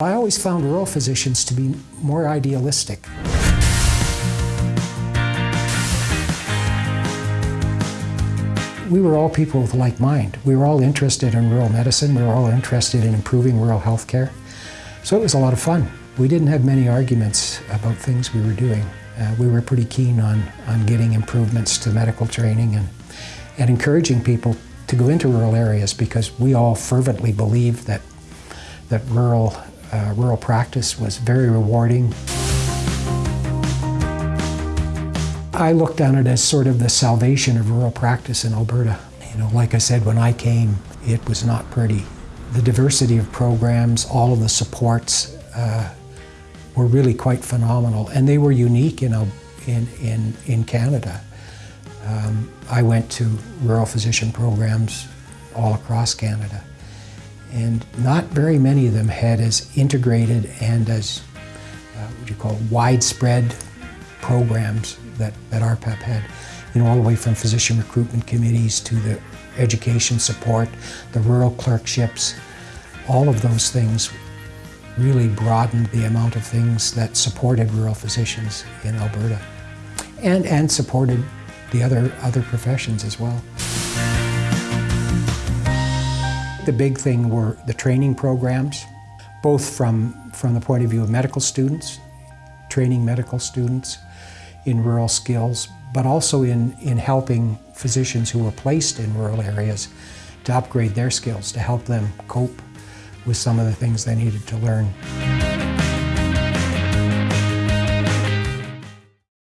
I always found rural physicians to be more idealistic. We were all people with like mind. We were all interested in rural medicine. We were all interested in improving rural health care. So it was a lot of fun. We didn't have many arguments about things we were doing. Uh, we were pretty keen on, on getting improvements to medical training and, and encouraging people to go into rural areas because we all fervently believed that, that rural uh, rural practice was very rewarding. I looked on it as sort of the salvation of rural practice in Alberta. You know, like I said, when I came, it was not pretty. The diversity of programs, all of the supports uh, were really quite phenomenal, and they were unique in, in, in, in Canada. Um, I went to rural physician programs all across Canada. And not very many of them had as integrated and as, uh, what you call, widespread programs that, that RPAP had. You know, all the way from physician recruitment committees to the education support, the rural clerkships, all of those things really broadened the amount of things that supported rural physicians in Alberta and, and supported the other, other professions as well. The big thing were the training programs, both from, from the point of view of medical students, training medical students in rural skills, but also in, in helping physicians who were placed in rural areas to upgrade their skills, to help them cope with some of the things they needed to learn.